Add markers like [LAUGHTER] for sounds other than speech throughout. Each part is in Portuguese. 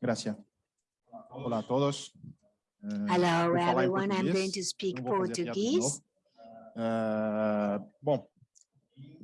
Gracias. Olá a todos. Eh, Hello, vou falar em everyone. I'm going português, to speak não vou fazer a piada de Portuguese. novo. Eh, bom,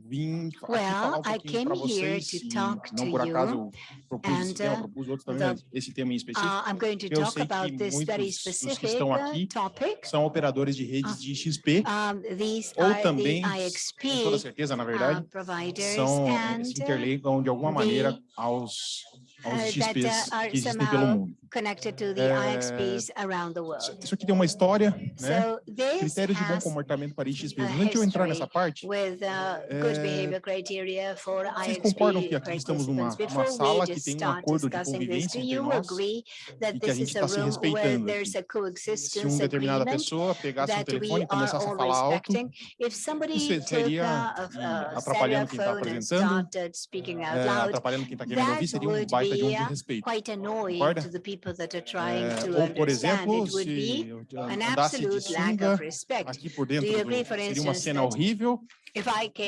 vim aqui Well, falar um I pouquinho came para here vocês, to talk não to por acaso you, eu propus esse and, tema, uh, propus outros também, mas esse tema em específico. Uh, I'm going to Eu talk sei que muitos dos que estão uh, aqui topic. São operadores de redes Ah, de XP, Um, ou the também, com toda IXP certeza, na uh, verdade, providers são, se uh, interligam de alguma maneira the, aos, uh, aos that, XPs uh, are que existem pelo mundo. Connected to the IXPs around the world. Isso aqui tem uma história, né? So this Critérios de bom comportamento para IXPs. antes de eu entrar nessa parte, with uh, good behavior criteria for vocês concordam que aqui estamos numa, uma sala que tem um acordo de convivência do entre you nós agree e that que a this gente is a está se room where respeitando there's aqui? a Se coexistence uma determinada pessoa pegasse um that we telefone e are começasse a all falar alto, respecting? If somebody isso seria hum, atrapalhando quem está apresentando, started speaking out loud, atrapalhando quem está querendo ouvir, seria um would baita de um be desrespeito. Concorda? People that are trying Eh, to ou, por exemplo, It would be an absolute lack of respect. aqui por Do dentro, do, seria uma cena horrível,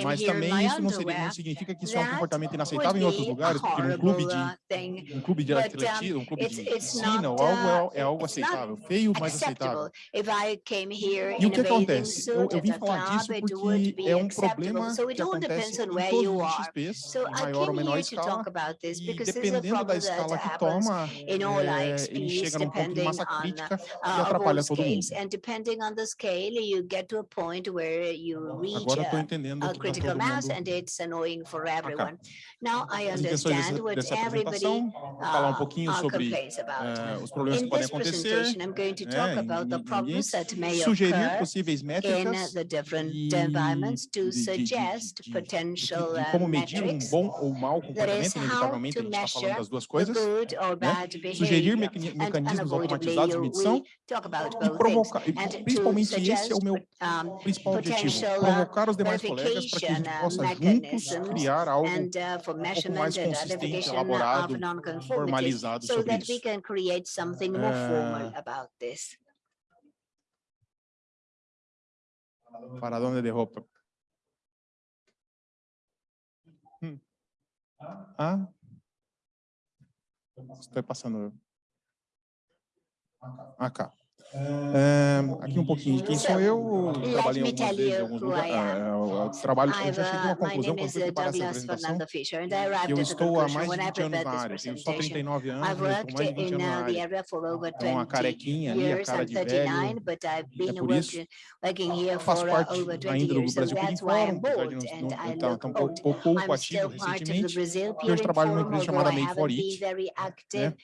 mas também isso não, seria, não underwear, significa que isso é um comportamento inaceitável em outros lugares, porque num clube de um clube de atletismo, um clube de piscina ou algo uh, é, é algo aceitável, feio, mas aceitável. acceptable. If I came here E o que bathing acontece? Eu, eu vim falar disso porque é um problema que acontece em todos os. XPs, maior ou menor escala, about this e dependendo da escala que toma, é, ele chega num ponto de massa crítica e uh, atrapalha todo mundo. Agora eu estou a, entendendo a que está critical todo mass and it's annoying for everyone. Now I understand what everybody falar um uh, pouquinho uh, sobre eh, os problemas que In podem this acontecer, presentation, I'm going to talk né, about the em problems that may sugerir occur possíveis in métricas the different e environments to suggest de, de, potential de uh, como medir um bom ou mau comportamento, inevitavelmente a to gente está falando das duas coisas, good or né? sugerir meca- mecanismos automatizados de medição e provocar, e principalmente esse é o meu principal objetivo, uh, provocar os demais colegas para que a gente possa juntos criar algo and uh, um pouco mais consistente, elaborado, formalizado so sobre that we isso. can create something more formal about this. Para onde de roupa? Hum. Ah? Estou passando. Acá. É, aqui um pouquinho de quem sou eu. Let Trabalhei algumas vezes em alguns lugares. É, eu trabalho, eu já cheguei a uma uh, my conclusão quando fui uh, preparar essa Douglas apresentação. Fisher, que arrived eu estou há mais de when I 20 anos na área. Tenho só presentation. 39 anos, mas estou mais de 20 in anos na uh, área. É uma 20 carequinha ali, a cara de 39, velho. É por isso faço uh, parte over 20 ainda do. So Brasil Peering Forum, apesar de não, estar pouco, ativo recentemente, e Peering trabalho numa empresa chamada Made for It. very active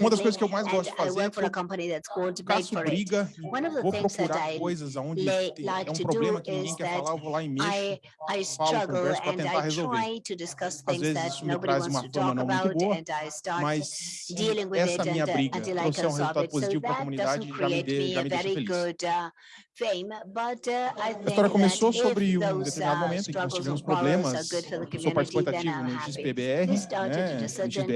Uma das coisas que eu mais gosto de fazer é a eu caço. Briga e One of the vou things that procurar I coisas onde é um to problema do que ninguém quer that falar, eu vou lá e mexo. I, I falo, struggle converso para and tentar I resolver. try to discuss Às things vezes that isso me nobody traz wants uma to fama talk não muito about boa, and I start mas se dealing with essa minha uh, briga can um resultado positivo para a that comunidade, doesn't já me, deixa very feliz. Uh, uh, A história começou sobre um determinado uh, momento em que nós tivemos problemas. Eu sou participativo I'm no. XPBR, né, XBR,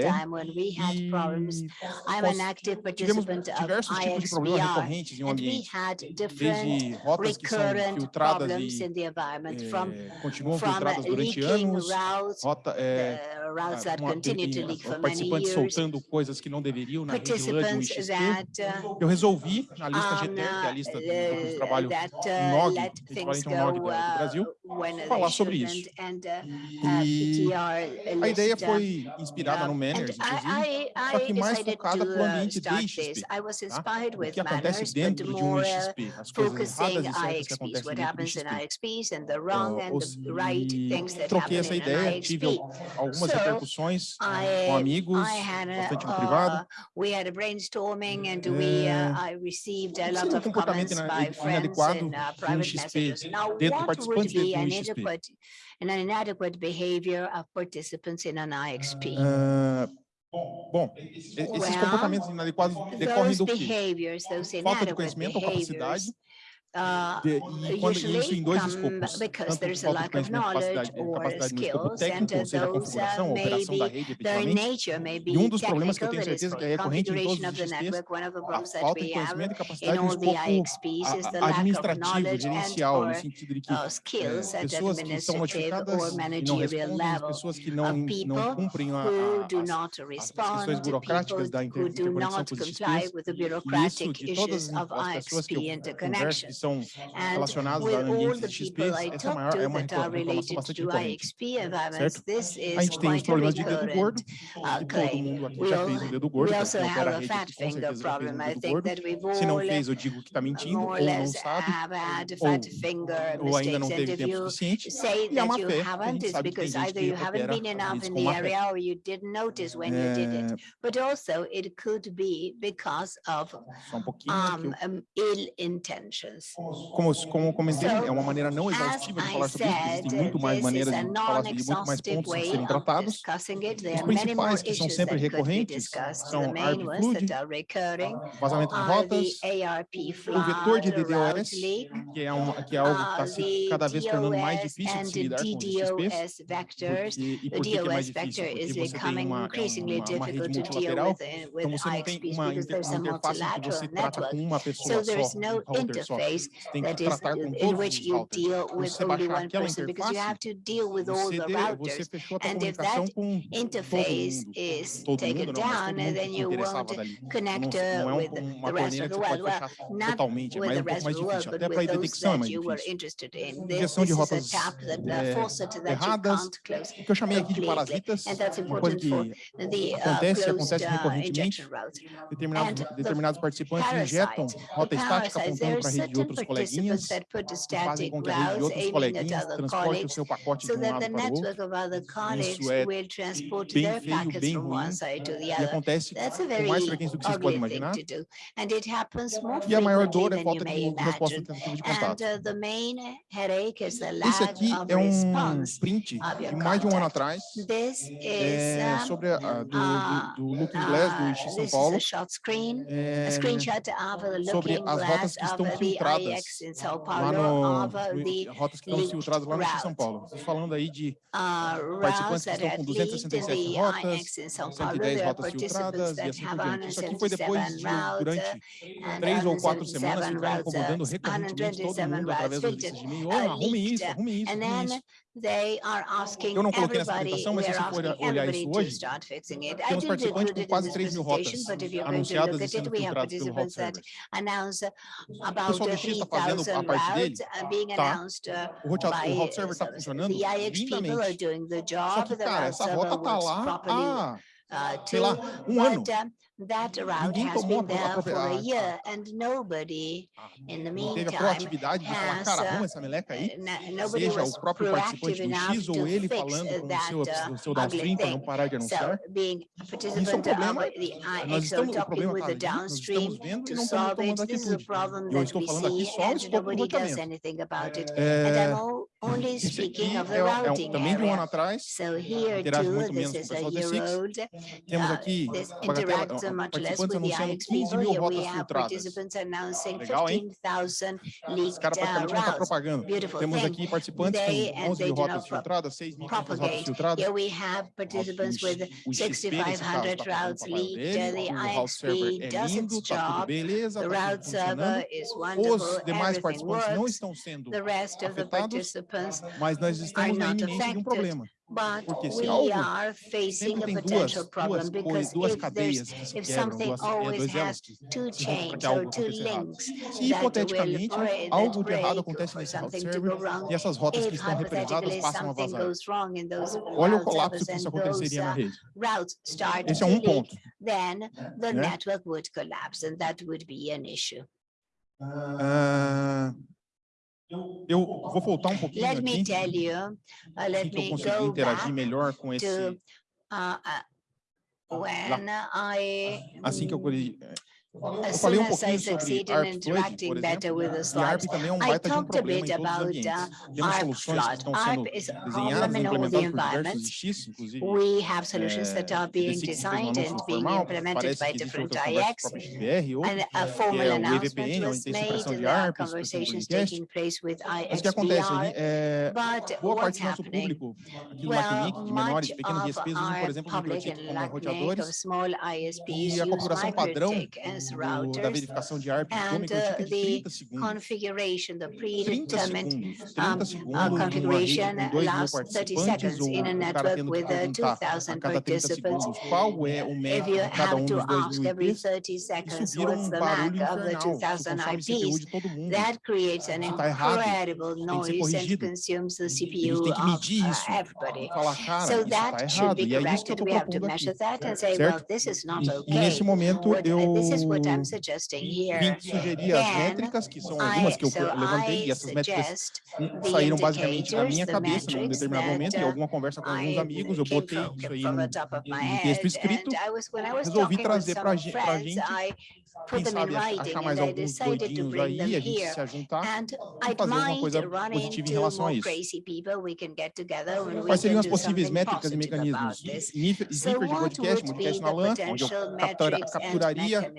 e I'm nós an active tivemos participant of diversos tipos de problemas recorrentes em um ambiente, desde rotas que são filtradas e in the environment, from eh, continuam from filtradas durante anos, routes, rota, eh, ah, that uma- participantes soltando coisas que não deveriam na rede participants XP. uh, Eu resolvi na lista GTR, que é a uh, lista do grupo de trabalho that uh, equivalente da- do uh, Brasil, they falar sobre isso. uh, uh, E PTR a ideia uh, foi inspirada no Manners, inclusive, só que mais focada para o uh, ambiente de XP. tá? inspired O with que acontece dentro de um uh, XP, as coisas erradas e certas que acontecem dentro do in XP. That troquei essa in ideia, tive algumas repercussões com I, amigos, bastante no uh, privado. we had a brainstorming and we, É, uh, I received a lot um of comments by friends uh, um private messages. Now, what would be an do XP? inadequate, an inadequate behavior of participants in an IXP? Ah, bom, e- esses Well, comportamentos inadequados decorrem Those do quê? Uh, de, quando, isso em dois escopos, tanto falta de conhecimento, capacidade, no técnico, ou seja, a configuração, a operação da rede, efetivamente, um dos problemas que eu tenho certeza é que é recorrente em todos os GTs, a falta de conhecimento e capacidade administrativo, gerencial, no sentido de que é, pessoas que são notificadas e não respondem, pessoas que não, não cumprem a, a, as, as questões burocráticas da interconexão com os XPs, e isso de todas as pessoas que eu são relacionados à ambientes de XP, essa maior, é uma reclamação bastante recorrente. A gente tem os problemas de dedo gordo, e todo mundo aqui já fez o dedo gordo, já fez então a rede, com certeza já fez o dedo gordo. Se não fez, eu digo que está mentindo, ou não sabe, ou, ou ainda não teve tempo suficiente, e é uma fé, a gente sabe que tem gente que opera isso com má fé. É... But also it could be because of um, um, ill intentions. Como, como comentei, é uma maneira não exaustiva de falar sobre isso, existem muito mais maneiras de falar sobre muito mais pontos a serem tratados. Os principais que são sempre recorrentes são ARP vazamento de rotas, o vetor de DDoS, que é, que é algo que está se cada vez tornando mais difícil de se lidar com os XPs, e por que é mais difícil? Porque você tem uma, é uma, uma rede multilateral, então você não tem uma, uma interface que você trata com uma pessoa só, um router só interface that is in which you deal with only one person because you have to deal with all the routers. And if that interface is taken down, then you won't connect uh, with the rest of the world. Well, not with the rest of the world, but with those that you were interested in. This, is a tap that uh, that erradas, you can't close que eu chamei aqui de parasitas, and that's uma coisa the, uh, acontece, closed, acontece recorrentemente, determinados, determinados participantes injetam rota estática apontando para a rede de outro os coleguinhas que fazem com que a rede de outros coleguinhas transporte o seu pacote de um lado para o outro. Isso é bem feio, bem ruim, e acontece com mais frequência do que vocês podem imaginar. E a maior dor é a falta de resposta tentativa de contato. Esse aqui é um print de mais de um ano atrás é, sobre a, do, do, do Look Glass do IX São Paulo, é, sobre as rotas que estão filtradas rotas, Paulo, lá no, rotas que estão filtradas lá no São Paulo. Vocês falando aí de uh, participantes que estão com 267 rotas, 110 rotas filtradas e assim por diante. Isso aqui foi depois de, durante três ou quatro semanas, ficaram incomodando recorrentemente todo mundo através dos listas de e-mail, oh, arrumem isso, arrumem isso, arrumem isso. They are asking Eu não coloquei nessa apresentação, mas se você for olhar isso hoje, temos participantes com quase 3 mil rotas anunciadas e sendo filtradas pelo Route Server. O pessoal do X está fazendo a parte dele? Tá. O Route, o route Server está funcionando lindamente. Só que, cara, essa rota está lá há, sei lá, um ano. That route has been there for a year and nobody, ah, in the meantime, has, uh, nobody was proactive enough to fix that uh, seu downstream para não parar de anunciar. So, being a participant Isso é um problema. The, uh, nós estamos, o problema está ali, nós estamos vendo não estamos tomando atitude. Eu estou falando aqui só é, o escopo do loteamento. É, only speaking é, of the é, routing também de um ano atrás, so here too, muito menos com o pessoal do SIX. Temos uh, então, participantes anunciando 15 mil rotas filtradas. Ah, legal, hein? Ah, os caras praticamente tá não estão propagando. Temos aqui participantes com 11 mil rotas filtradas, 6.500 rotas filtradas. Here we participantes com with 6,500 tá routes leaked. The IXP does its job. The tá route server is wonderful. Os demais participantes não estão sendo afetados, mas nós estamos na iminência de um problema. but Porque we algo, are facing a potential duas, problem because duas, if, there's, if something always has two chains or two links that hipoteticamente algo de something to go wrong. If e essas rotas que estão represadas passam a vazar, olha o colapso uh, um. Then the network would collapse and that would be an issue. Uh, eu vou voltar um pouquinho Let me aqui, tell you, uh, let me go interagir melhor com esse, to uh, uh, when I assim que eu, As soon as I succeed in interacting better with the slides, I talked a bit about uh, ARP flood. ARP is problem in all the environments. We have solutions that are being designed and being implemented by different IX, and a formal announcement was made, there are conversations taking place with IXBR, but what's happening? Well, much of our public and LACNIC of small ISPs use and business routers. Da verificação de and uh, the configuration, the predetermined um, uh, configuration lasts 30 seconds in a network with uh, 2,000 participants. if you have to ask every 30 seconds what's the MAC of the 2,000 IPs, that creates an incredible noise and consumes the CPU of uh, everybody. So that should be corrected. We have to measure that and say, well, this is not okay. Neste momento, uh, eu Vink sugeria as métricas, que são algumas que eu levantei, e essas métricas hum, saíram basicamente da minha cabeça num determinado momento, em alguma conversa com alguns amigos, eu botei isso aí em, texto escrito, resolvi trazer para a gente quem sabe achar mais alguns doidinhos aí, a gente se juntar e fazer alguma coisa positiva em relação a isso. Quais seriam as possíveis métricas e mecanismos? Zipper de podcast, podcast na LAN, onde eu capturaria,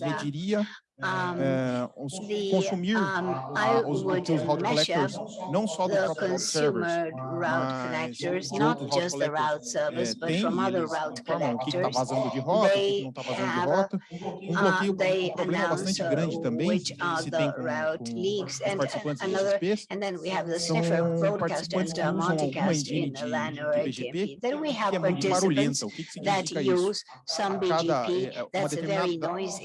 mediria um, the, consumir uh, os, os route collectors, não só do próprio servers, not just the route service, but from other route collectors. they have, uh, they uh, which are the route leaks and another, and then we have the sniffer broadcast and uh, multicast in the LAN or ATMP. Then we have participants that use some BGP that's very noisy.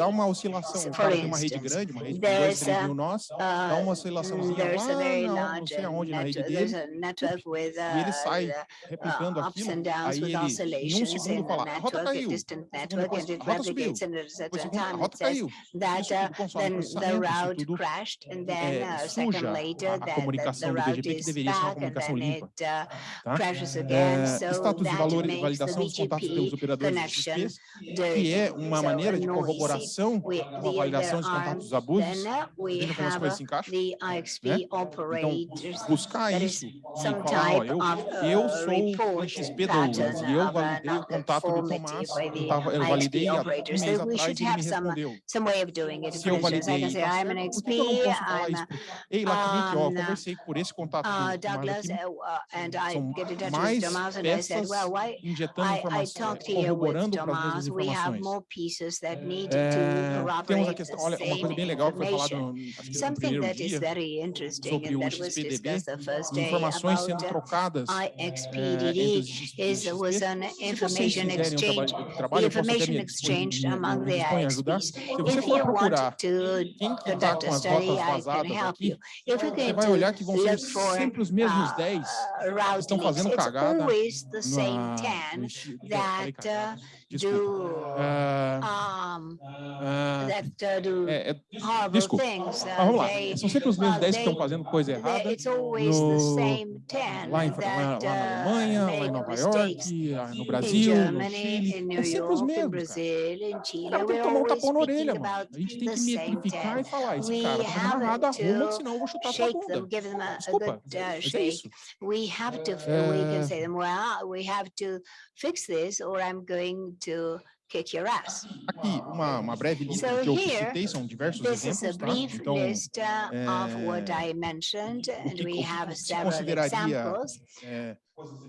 For uma rede grande, uma rede de 2, 3 mil nós, há uma oscilaçãozinha assim, lá, ah, não, não sei aonde na rede dele, e ele sai replicando aquilo, aí ele em um assim, segundo fala, a rota caiu, é, é, a rota subiu, a rota caiu, tudo suja a comunicação do BGP, que deveria ser uma comunicação limpa. Tá? É, status de valor e validação dos contatos pelos operadores de XPs, que é uma maneira de corroboração com a validação operação de contatos abusos, veja como coisas se encaixam. Né? Então, buscar isso e falar, ó, eu, eu sou o XP da Ulas e eu validei o contato do Tomás, eu, tava, eu validei há um mês atrás e ele me respondeu. Se eu validei, tá por que eu não posso falar isso? Ei, Lacnick, ó, conversei por esse contato com mais peças injetando informações, corroborando para as informações. É, temos a questão olha, uma coisa bem legal que foi falada no, no primeiro dia sobre o XPDB, informações sendo trocadas é, é, entre os institutos Se vocês fizerem um trabalho, trabalho eu posso até me, me, me, me ajudar. Se você for procurar quem que está com as notas vazadas aqui, você vai olhar que vão ser sempre os mesmos 10 que estão fazendo cagada na, no, no, no, Desculpa. do ah. um, ah. that do é, é, desculpa. things. Uh, ah, vamos lá. They, São sempre os mesmos 10 que estão fazendo coisa errada. They, no, lá, em, that, uh, lá, na uh, Alemanha, lá em Nova York, no Brasil, Germany, no Chile. É sempre os mesmos. Brasil, Chile, cara, tem que tomar um tapão na orelha, mano. A gente tem que identificar e falar: esse cara tá fazendo errado, arruma, senão eu vou chutar sua bunda. Desculpa, mas uh, é, é isso. We have to, é. we have to fix this or I'm going to kick your ass. Aqui, uma, uma breve lista so que eu citei, são diversos exemplos, tá? Então, list uh, é, of what I mentioned, and que, we have several examples. É,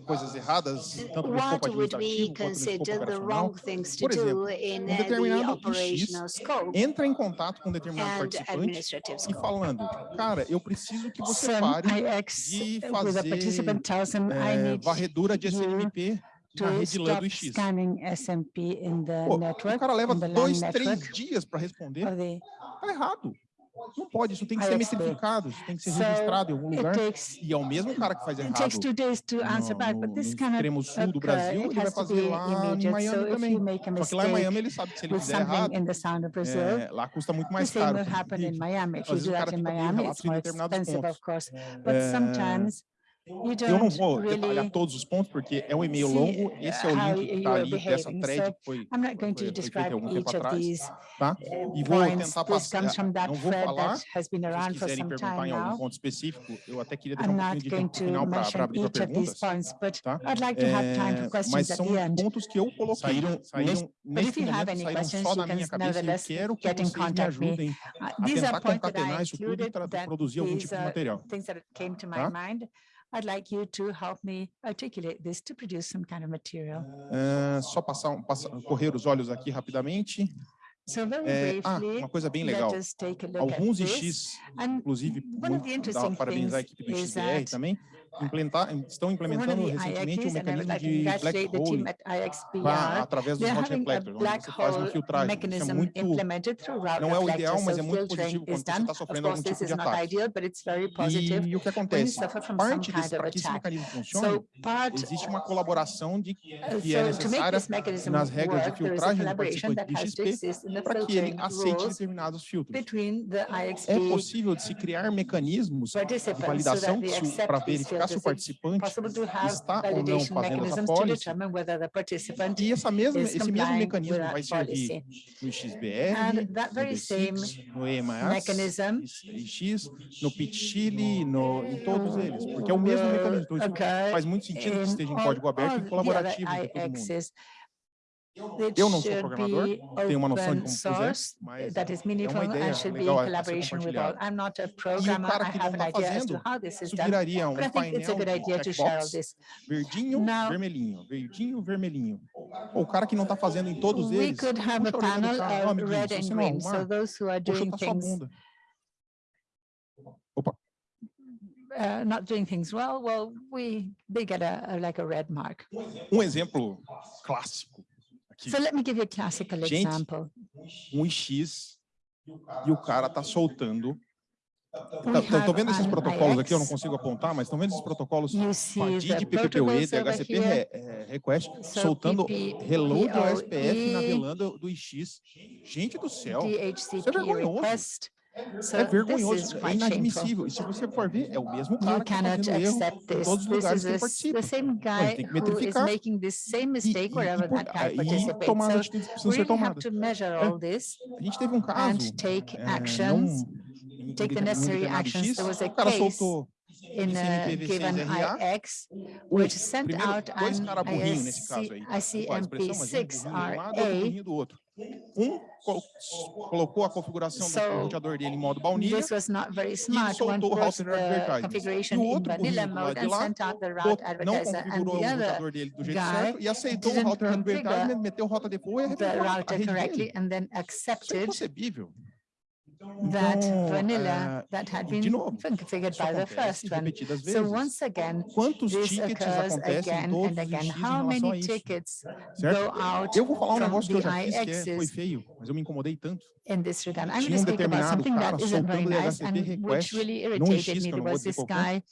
coisas erradas, tanto What would we consider the wrong things to do in um operational scope entra em contato com um determinado participante e falando, cara, eu preciso que você pare de fazer é, varredura de SNMP na rede LAN do Pô, network, o cara leva dois, três dias para responder. Está errado. Não pode, isso tem que ser mistificado, isso tem que ser registrado em algum lugar. e é o mesmo cara que faz errado no, no, no extremo sul do Brasil, ele vai fazer lá em Miami também. Só que lá em Miami ele sabe que se ele fizer errado, é, lá custa muito mais caro. Às vezes o cara fica com relatos em determinados pontos. É, eu não vou detalhar todos os pontos, porque é um e-mail longo. Esse é o link que está ali dessa thread que foi, I'm not going foi, to foi feita algum tempo each of atrás, these tá? uh, E vou tentar passar. Não vou falar. Se vocês quiserem perguntar em algum ponto específico, eu até queria deixar um pouquinho de tempo final para abrir para perguntas, tá? I'd like to have time for É, mas questions at são the end. pontos que eu coloquei. Saíram Saíram, nesse- But neste if you have momento, any saíram questions, só da can minha cabeça eu quero que get in vocês me ajudem Uh, a tentar concatenar isso tudo e produzir algum tipo de material. Tá? I'd like you to help me articulate this to produce some kind of material. Ah, só passar, um- passar, correr os olhos aqui rapidamente. So very É, ah, uma coisa bem legal. us take a look at Alguns. IX, inclusive, muito, dá, parabenizar a equipe do XBR também, implementar, estão implementando recentemente um I would mecanismo de black hole pra- através dos reflectors, onde black você faz uma filtragem. Isso é muito, não é o ideal, mas é muito positivo quando você está Of sofrendo algum tipo de ataque. positive E o que acontece? Parte desse, para que esse mecanismo funcione, existe uma colaboração de, Uh, que é necessária nas regras de filtragem do participante de XP para que ele aceite determinados filtros. É possível de se criar mecanismos de validação para these verificar se o participante está ou não fazendo essa policy. E essa mesma, esse mesmo mecanismo vai servir no XBR, no very same D6, no EMAS, mechanism X, no PIT Chile, no, em todos eles, porque é o mesmo mecanismo. Então, faz muito sentido que esteja em código aberto e colaborativo entre todo mundo. IXs. Eu não sou should programador, be tenho uma noção de open como fazer, source, mas that is é meaningful uma ideia and should be in legal a ser collaboration with all. I'm not a programmer, I have an está idea as to how this is done, viraria um but I think it's a painel good idea to share all this. verdinho, Now- vermelhinho, verdinho, vermelhinho. Ou o cara que não está fazendo em todos We could have a puxa a orelha do panel cara, of amiguinho, red and green, so those who are doing things. Opa, uh, not doing things well, well, we, they get a, a- like a red mark. um exemplo clássico aqui. So let me give you a classical Gente, example. um X e o cara tá soltando. We Tá- have vendo esses protocolos aqui, eu não IX. consigo apontar, mas estão vendo esses protocolos the PPPoE, DHCP here. re- eh, request, So soltando PP, reload do SPF na POE, velanda do X. Gente do céu, DHCP vergonhoso. request. So é this is vergonhoso, é quite shameful. inadmissível. E se você for ver, é o mesmo You cara que está cannot fazendo erro accept em this. todos os This lugares is que ele the s- participa. the same ele guy tem que who is metrificar making the same E, mistake e, wherever e, por- that guy e participates. tomar as So atitudes que precisam we ser really have tomadas. to measure É. all this A gente teve um and caso, take eh, actions não, em- take the em necessary determinado actions. X, There was a o cara case soltou in a ICMPv6 given RA, IX, which sent primeiro, out dois an cara burrinho nesse caso aí. IC, Desculpa a expressão, mas um burrinho de um lado, outro ICMP6RA. Um co- colocou a configuração So, do roteador dele em modo baunilha. One soltou o router configuration E o outro mode de lá, não configurou o roteador dele do jeito certo e aceitou o router advertisement, meteu rota default e arrebentou a rede dele. Isso é inconcebível. That vanilla eh, that had been novo, configured by the first one. So once again, this occurs again and again. How many tickets go out Eu vou falar um from negócio que eu the já fiz que é, foi feio, mas eu me incomodei tanto. in this regard? I'm going to um speak about something that isn't very nice and which really irritated me. There was this guy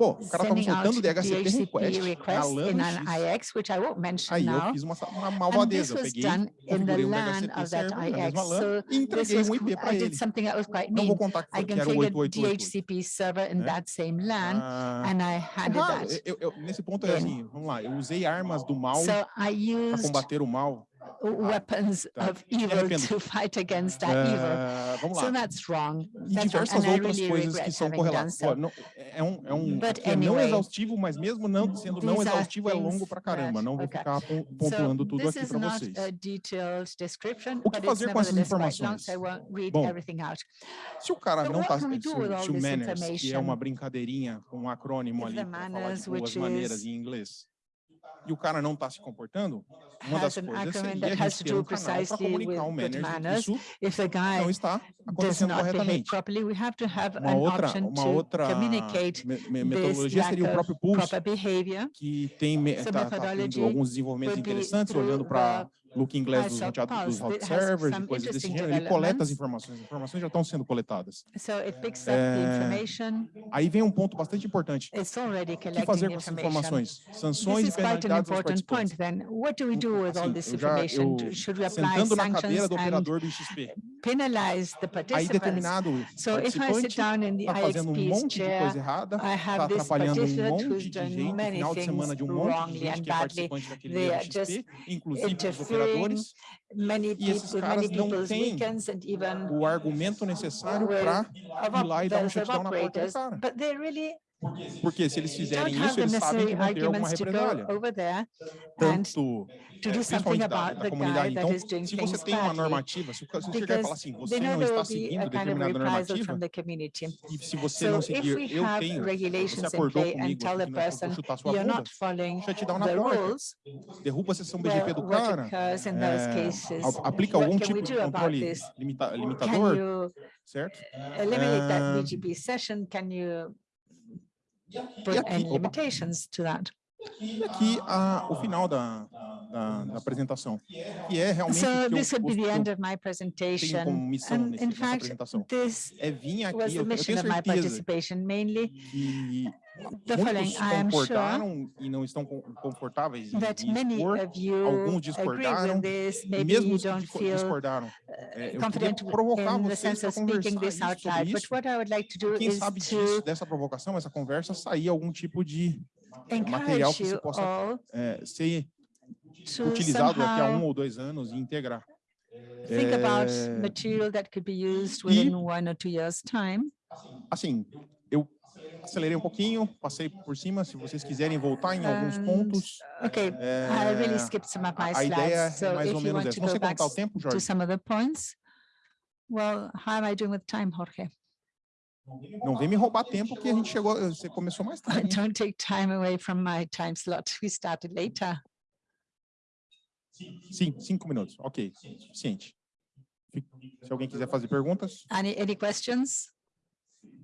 Pô, o cara tava sending out soltando DHCP request request in an. IX, which I won't mention Aí eu now. fiz uma, uma malvadeza, eu peguei, configurei um DHCP server na mesma. LAN e entreguei um IP para ele. something that was quite Não vou contar que, que era o configured 8888. DHCP server in né? that same LAN Ah, and I handed that. Eu- eu- nesse ponto é assim, vamos lá, eu usei armas do mal para combater o mal. Weapons tá. of evil to fight against that evil. Ah, vamos So that's wrong. E That's wrong. diversas I outras really coisas que são correlatas. so. Não, É um, é um é não anyway, exaustivo, mas mesmo não sendo não exaustivo é longo pra caramba. Não vou okay. ficar pon- So pontuando tudo aqui para vocês. a detailed description, O que fazer com essas informações? Bom. Se o cara não tá, we se, se o manners, que é uma brincadeirinha com um acrônimo ali para falar de boas maneiras em inglês, e o cara não está se comportando, uma Has das an coisas seria that a has gente to ter do um canal para precisely comunicar o manners. isso If the guy não está does acontecendo not behave corretamente. properly, we have to have Uma an outra, option uma to outra communicate me- metodologia seria o próprio Pulse, proper behavior. que tem tá, tá tendo alguns desenvolvimentos interessantes, olhando para Looking Glass I dos, saw roteado- dos has servers, e coisas desse interesting gênero. Ele coleta as informações, as informações já estão sendo coletadas. So it picks up the information. Aí vem um ponto bastante importante. It's already O que fazer com essas informações? Sanções e penalidades aos participantes. point do we do with all Assim, this eu já, information? eu, Should we apply sentando na cadeira sanctions do and operador do XP, penalize the aí participants? determinado So if I sit participante down in the está fazendo um IXP's monte de chair, coisa errada, I está have this atrapalhando um participant monte who's de done gente, many final de semana things de um monte de wrongly gente and que é badly. participante daquele They dia are do just XP, inclusive os interfering operadores, Many E people, esses with caras many não people's têm weekends and even o argumento necessário with para of ir lá e dar um operators of shutdown na porta do operators, cara. Porque se eles fizerem isso, eles sabem que vão ter alguma represália. Tanto to do something principalmente da, about da comunidade. Então, se você tem uma normativa, se você chegar e falar assim, você não está seguindo determinada normativa, e se você não if seguir, eu tenho, você regulations in acordou comigo vamos person chutar sua bunda, not following shutdown na the porta, derruba a sessão BGP do cara, occurs in those cases? a- aplica algum tipo de controle limitador, certo? eliminate that BGP session? Can you Any limitations to that? e aqui a, o final da, da, da apresentação, que é realmente So que eu, this would be the end of my tenho presentation. como missão And nesse, in fact, apresentação. this É vir aqui, was eu, the eu mission tenho of my certeza participation mainly que the muitos I am sure concordaram e não estão con- confortáveis em, expor, alguns discordaram, this. e mesmo os que discordaram, é, eu queria provocar vocês para conversar sobre isso. like Quem sabe disso, dessa provocação, essa conversa, sair algum tipo de material encourage que se possa é, ser utilizado daqui a um ou dois anos e integrar. think about material that could be used within one or two years' time. assim, acelerei um pouquinho, passei por cima, se vocês quiserem voltar em alguns And, pontos, Okay, I é, really skipped some of my a, a ideia slides. é So mais if ou you menos want essa. to Não sei back está o tempo, to Jorge. some of the points. Well, how am I doing with time, Jorge? Não vem me roubar tempo que a gente chegou, você começou mais tarde. [LAUGHS] hein? Don't take time away from my time slot. [LAUGHS] We started later. Sim, cinco minutos. Ok, suficiente. Fi- Se alguém quiser fazer perguntas, Any, any questions?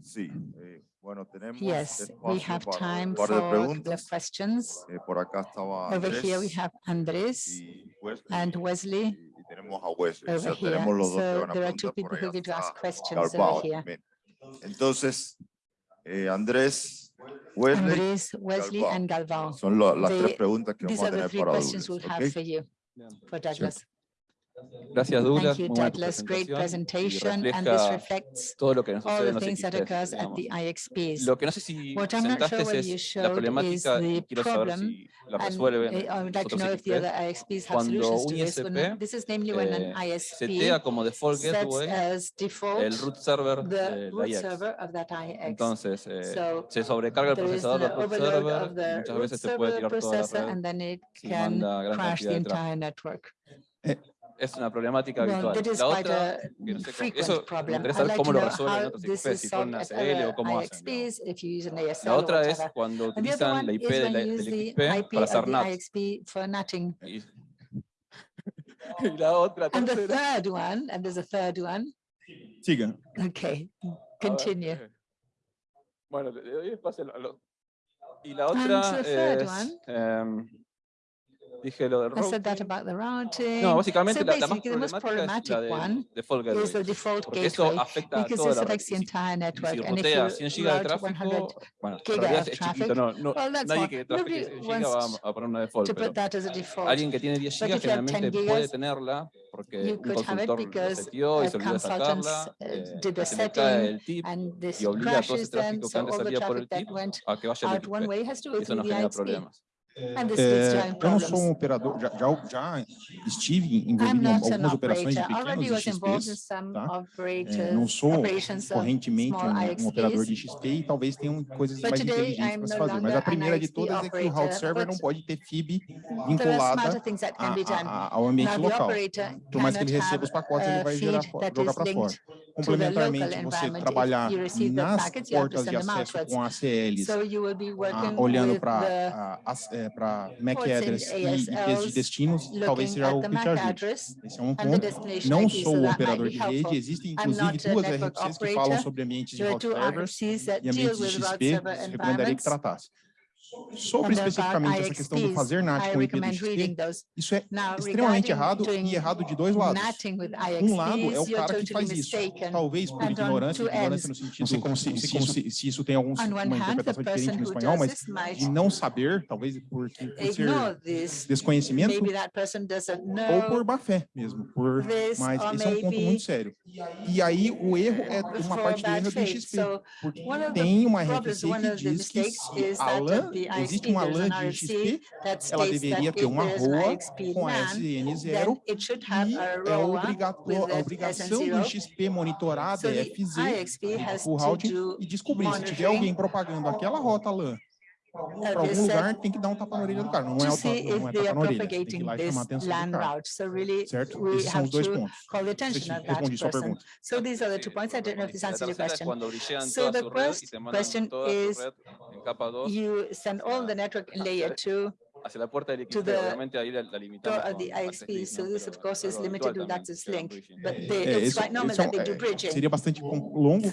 Sí, eh, bueno, tenemos Yes, we espacio have para time un par de for the preguntas. questions. Eh, por acá estaba Over here, we Andrés have Andres y Wesley, and Wesley y, y tenemos a Wesley. O over sea, here. tenemos los dos que So van a there are two preguntar, people por who ahí are going to ask está questions Garbao over here. también. Entonces, eh, Andrés, Wesley, Andres, Wesley Galvao. and Galvao. son lo- las The- tres preguntas que These vamos a are the tener three para questions Douglas, we'll have ¿ok? for you, for Douglas. Gracias, Douglas. Thank you, Douglas. Great presentation. And this refleja reflects todo lo que nos all the things that occurs at the IXPs. Lo que no sé si What I'm not sure whether you la showed is problemática y the problem And I would like to know if the other XPs. IXPs have Cuando solutions to un this. When ISP, This is namely when eh, an ISP setea como default sets gateway as el default root server the de la root IX. server of that IX. Entonces, eh, So se sobrecarga el there is procesador del root server muchas root veces te puede server tirar toda la processor red and then it can crash the entire network. Es una problemática Well, habitual. that is La quite otra, a que no sé cómo- frequent eso me problem. interesa I'd saber like to cómo lo know resuelven en how otros this XPs, is si solved ponen at ACL other o cómo hacen. digamos. IXPs, if you use an ASL La or otra es whatever. cuando And the other utilizan one la is IP de when la- you use del the XP IP para of hacer the NAT. IXP for NATing. [LAUGHS] Y, y la otra And the tercera. third one, and there's a third one, siga. okay, a ver, continue. eh, Bueno, le le doy espacio a lo- Y la And otra the third es, one? em, dije lo del I said that routing. about the routing. No, básicamente So la, la más basically, the most problemática es la problematic one del default is gateway. the default Porque eso gateway, afecta a because toda this la red. affects the Y si- entire y network. si And if rotea you 100 gigas de route 100 tráfico, bueno, en giga realidad of es traffic, chiquito, no, no, well, that's nadie what- que trafique nobody 100 gigas va wants a poner una default, to pero put that as a default. alguien que tiene 10 But gigas if you have 10 generalmente puede gigas, tenerla porque you un could have it consultor lo because seteó y a se olvidó de consultant, sacarla, uh, eh, did the se le cae setting el tip and this y obliga a todo crashes esse then, tráfico que so antes all the salía por el traffic that tip went a que vaya al out one XP. way has to go Eso through nos the genera IXP. problemas. Leads to É, eu não sou um operador, já, já, já estive envolvido em algumas operações de pequenos some tá? É, não sou correntemente um, um operador de. XP e talvez tenham coisas mais inteligentes para se fazer. Mas a primeira de todas é que o route server não pode ter FIB vinculada a- a- ao ambiente local. Por mais que ele receba os pacotes, ele vai gerar, jogar para fora. Complementarmente, você trabalhar nas portas de acesso com ACLs, So you will para MAC ports and address e IPs de ASLs, destinos, talvez seja algo que te ajude. Esse é um ponto. Não IP, sou so o operador de rede, existem inclusive duas RFCs que falam sobre ambientes de route servers e ambientes de XP, recomendaria que tratasse. Sobre especificamente essa questão do fazer NAT com IPDXT, isso é extremamente errado e errado de dois lados. Um lado é o cara que faz isso, talvez por ignorância, ignorância no sentido, se, se, isso tem alguma interpretação diferente no espanhol, mas de não saber, talvez por, ser desconhecimento, ou por má fé mesmo, por, mas esse é um ponto muito sério. E aí o erro é uma parte do erro do XP, porque tem uma regra que diz que se Alan existe uma LAN de XP, ela deveria ter uma ROA com SN0 e é a obrigação do XP monitorada é a FZ, o Routing e descobrir se tiver alguém propagando aquela rota LAN Para algum lugar tem que dar um tapa na orelha do cara, não é, o tapa, attention é that na orelha, tem que ir lá e chamar a atenção do cara, certo? Esses são os dois pontos. Respondi sua pergunta. So these are the two points. I don't know if this answers your question. So the first question is, you send all the network in layer two hacia la puerta del limitada, obviamente ahí la, la limitamos. Of the ISP, so this of course is limited link, but é it's quite normal that they do eh, bridging. Seria bastante longo,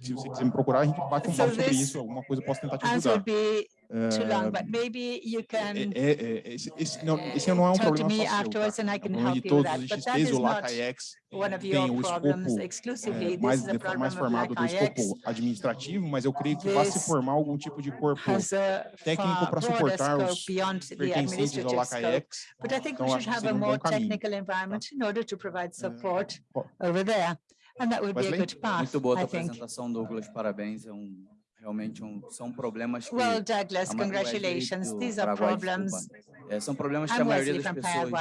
se você quiser me procurar, a gente bate um papo sobre isso, alguma coisa eu posso tentar te ajudar. Eh, eh, eh, esse, não, é um problema to me tá? afterwards seu, and I can é help you with that. But. É, mais, mais formado do escopo administrativo, mas eu creio que vai se formar algum tipo de corpo técnico para suportar os pertencentes ao LACAIEX. But I então, we should have a more tá? technical Muito boa a apresentação, Douglas. Parabéns. É um realmente um, são problemas que well, Douglas, é congratulations. These are problems. É, são problemas que a maioria das pessoas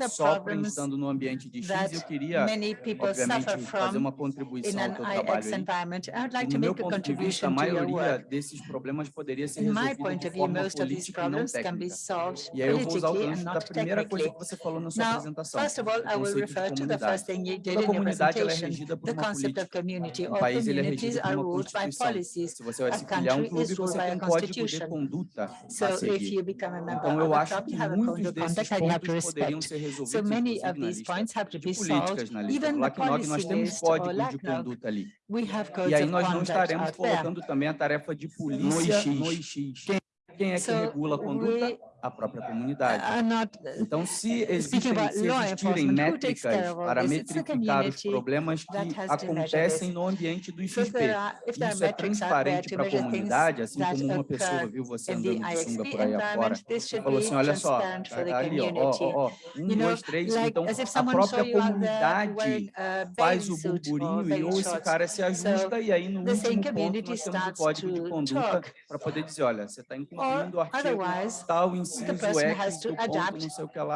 é, sofrem estando no ambiente de X. Eu queria, obviamente, fazer uma contribuição ao teu trabalho. Aí. Like no meu ponto de vista, a maioria desses problemas poderia ser resolvida de forma view, política e não técnica. E aí eu vou usar o gancho da primeira coisa que você falou na sua Now, apresentação, first of all, I will refer to the first thing you did in your é presentation, the concept of community. All é communities are. Se você So, esse clube um clube de conduta so, a seguir. Então, eu acho que muitos desses pontos poderiam ser resolvidos, so, many of políticas na lista. Even LACNOG, nós temos códigos de conduta ali. E aí nós não estaremos colocando também a tarefa de polícia no IX. Quem é que regula a conduta? a própria comunidade. Então, se existem, se existirem métricas para metrificar os problemas que acontecem no ambiente do XP, isso é transparente para a comunidade, assim como uma pessoa viu você andando de sunga por aí afora, falou assim, olha só, ali, ó, ó, ó, um, dois, três, então a própria comunidade faz o burburinho e ou esse cara se ajusta e aí no último ponto nós temos o código de conduta para poder dizer, olha, você está incumprindo o artigo tal, inciso the person has to adapt,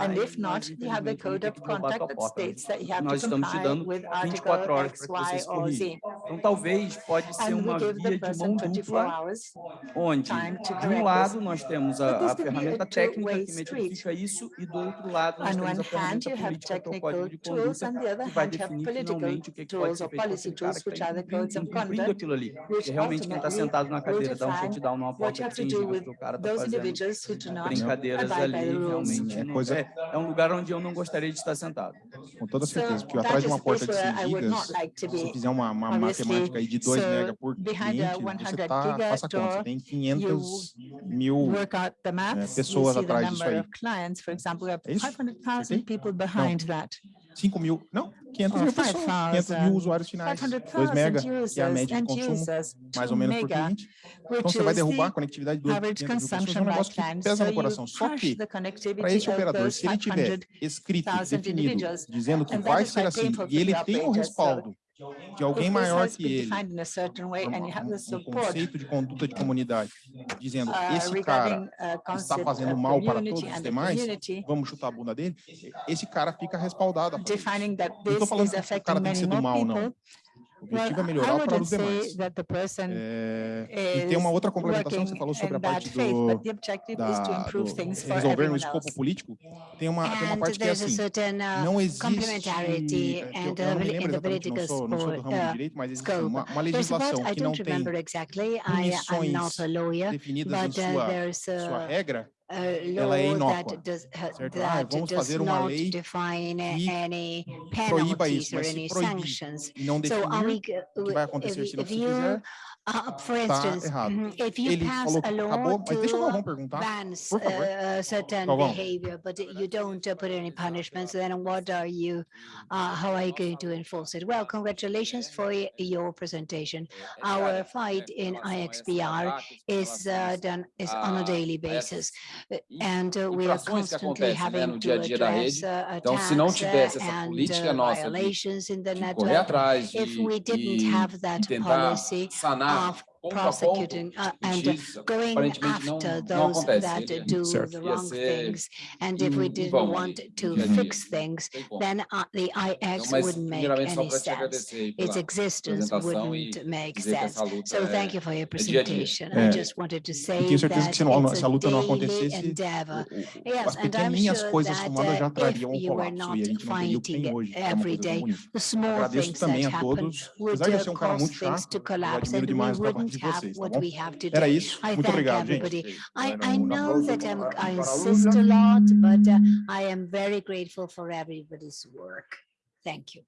and if not, you have the code of conduct that states that you né? have to comply with article X, Y or Z. Então, talvez pode ser uma via de mão dupla, onde, de um lado, nós temos a, a ferramenta técnica que metifica isso, e do outro lado, nós temos a ferramenta política, que é o código de conduta, que vai definir finalmente o que, é que pode ser feito para tá cumprindo aquilo ali. Porque realmente quem está sentado na cadeira dá um shutdown, não aporta que atinge o que o cara está fazendo. Brinca cadeiras ali, realmente. É, coisa... é, é, um lugar onde eu não gostaria de estar sentado. Com toda então, certeza, porque atrás de uma porta de 100 gigas, se você fizer uma, uma matemática aí de 2 so, mega por cliente, você tá, faça conta, tem 500 mil né, pessoas atrás disso aí. Clients, example, 500,000 é people behind. 5 mil, não, 500 mil pessoas, 500 mil usuários finais, 2 mega, que a média de consumo, mais ou menos por cliente. Então, você vai derrubar a conectividade de 200 mil pessoas, é um negócio que pesa no coração. Só que, para esse operador, se ele tiver escrito, definido, dizendo que vai ser assim, e ele tem o respaldo de alguém maior que ele, é um, um conceito de conduta de comunidade, dizendo esse cara está fazendo mal para todos os demais, vamos chutar a bunda dele, esse cara fica respaldado. Não estou falando que o cara tem que ser do mal, não. O objetivo é melhorar para os demais. É, e tem uma outra complementação que você falou sobre a parte do, da, do resolver o escopo político. Tem uma, tem uma parte que é assim, não existe, é, eu, eu não me lembro exatamente, não sou, não sou do ramo de direito, mas existe uma, uma legislação que não tem exactly. definidas but, em sua, sua regra, ela é inócua, uh, certo? Ah, vamos fazer uma lei define que any proíba isso, mas se any proibir sanctions. e não definir o que vai if acontecer se if you, fizer, uh, for instance, mhm, if you Ele pass a acabou, law mas deixa o Galvão to perguntar. bans por favor. uh, certain Galvão. behavior, but you don't uh, put any punishments, then what are you, uh, how are you going to enforce it? Well, congratulations for your presentation. Our fight in IXBR is uh, done, is on a a- daily basis. And uh, we are constantly having to dia a dia da address uh, Então, se não attacks and violations in the network. If we didn't have that policy off prosecuting uh, and going after those that do the wrong things. And if we didn't want to fix things, then uh, the IX wouldn't make any sense. Its existence wouldn't make sense. So thank you for your presentation. I just wanted to say that it's a daily endeavor. Yes, and I'm sure that uh, if you were not fighting every day, the small things that happen would cause things to collapse and we wouldn't de have vocês, tá what bom? we have Era isso, I muito thank obrigado, gente. everybody. I, I know that I'm, I insist a lot, but uh, I am very grateful for everybody's work. Thank you.